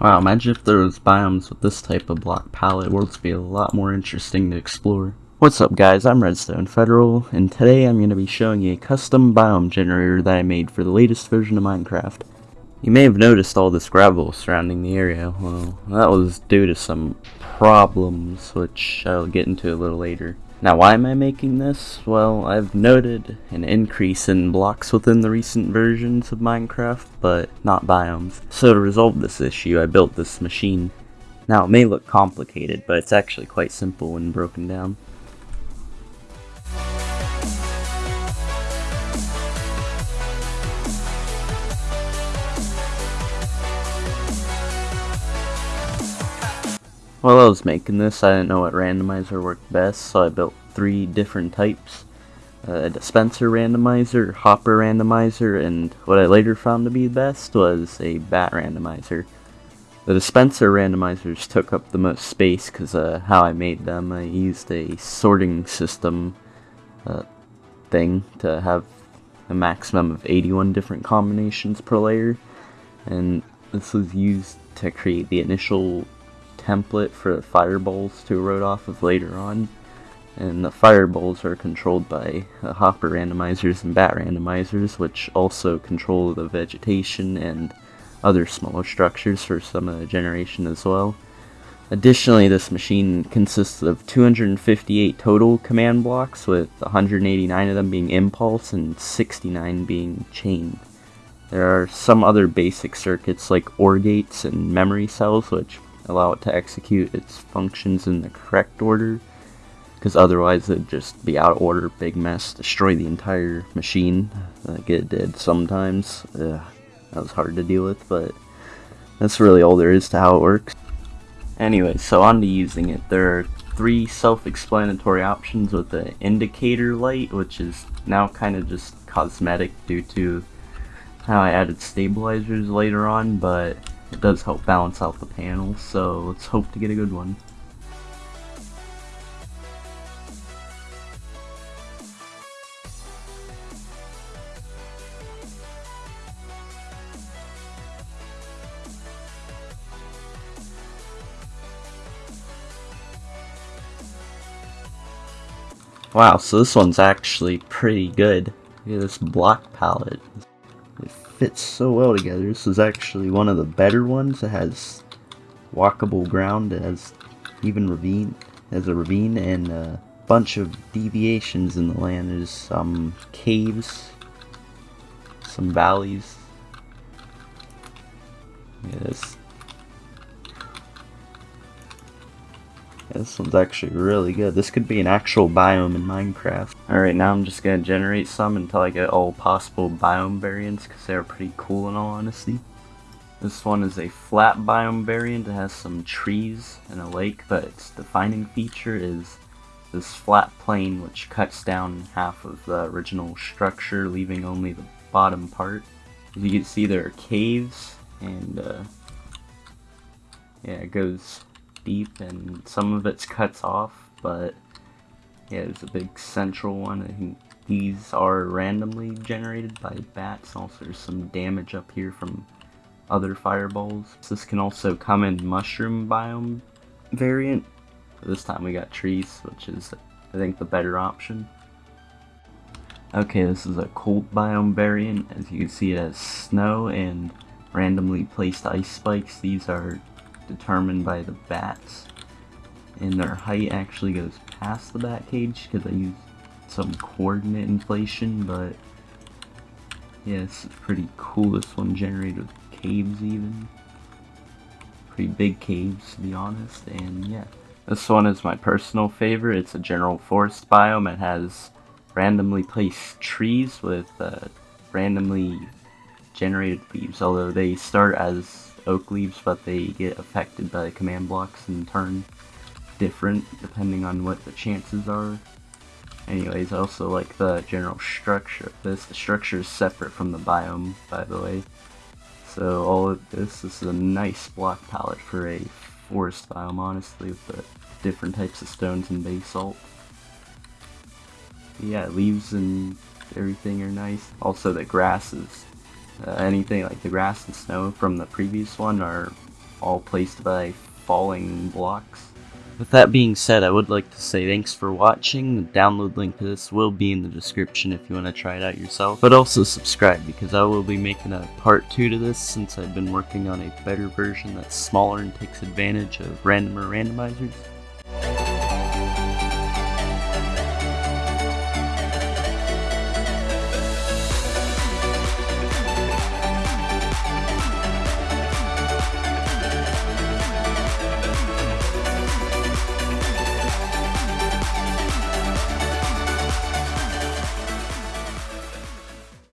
Wow, imagine if there was biomes with this type of block palette, worlds would be a lot more interesting to explore. What's up guys, I'm Redstone Federal, and today I'm going to be showing you a custom biome generator that I made for the latest version of Minecraft. You may have noticed all this gravel surrounding the area, well, that was due to some problems, which I'll get into a little later. Now why am I making this? Well, I've noted an increase in blocks within the recent versions of Minecraft, but not biomes. So to resolve this issue, I built this machine. Now it may look complicated, but it's actually quite simple when broken down. While I was making this, I didn't know what randomizer worked best, so I built three different types. Uh, a dispenser randomizer, hopper randomizer, and what I later found to be the best was a bat randomizer. The dispenser randomizers took up the most space because uh, how I made them. I used a sorting system uh, thing to have a maximum of 81 different combinations per layer, and this was used to create the initial template for the fireballs to erode off of later on. And the fireballs are controlled by uh, hopper randomizers and bat randomizers, which also control the vegetation and other smaller structures for some of the generation as well. Additionally, this machine consists of 258 total command blocks, with 189 of them being impulse and 69 being chain. There are some other basic circuits like OR gates and memory cells, which allow it to execute its functions in the correct order because otherwise it'd just be out of order, big mess, destroy the entire machine like it did sometimes. Ugh, that was hard to deal with, but that's really all there is to how it works. Anyway, so on to using it. There are three self-explanatory options with the indicator light, which is now kind of just cosmetic due to how I added stabilizers later on, but it does help balance out the panel, so let's hope to get a good one. Wow, so this one's actually pretty good. Look at this block palette fits so well together. This is actually one of the better ones. It has walkable ground. It has even ravine, has a ravine and a bunch of deviations in the land. There's some caves, some valleys. Yes. This one's actually really good. This could be an actual biome in Minecraft. Alright, now I'm just to generate some until I get all possible biome variants because they're pretty cool in all honesty. This one is a flat biome variant. It has some trees and a lake, but its defining feature is this flat plane which cuts down half of the original structure, leaving only the bottom part. As you can see, there are caves, and uh, yeah, it goes deep and some of it's cuts off, but yeah, there's a big central one. I think these are randomly generated by bats. Also, there's some damage up here from other fireballs. This can also come in mushroom biome variant. This time we got trees, which is, I think, the better option. Okay, this is a cold biome variant. As you can see, it has snow and randomly placed ice spikes. These are determined by the bats. And their height actually goes past the bat cage because I used some coordinate inflation, but yeah, is pretty cool. This one generated with caves even. Pretty big caves to be honest, and yeah. This one is my personal favorite. It's a general forest biome. It has randomly placed trees with uh, randomly generated leaves, although they start as oak leaves, but they get affected by command blocks and turn different depending on what the chances are. Anyways, I also like the general structure this. The structure is separate from the biome, by the way. So all of this, this is a nice block palette for a forest biome, honestly, with the different types of stones and basalt. Yeah, leaves and everything are nice. Also, the grass is uh, anything like the grass and snow from the previous one are all placed by falling blocks. With that being said, I would like to say thanks for watching. The download link to this will be in the description if you want to try it out yourself. But also subscribe because I will be making a part 2 to this since I've been working on a better version that's smaller and takes advantage of randomer randomizers.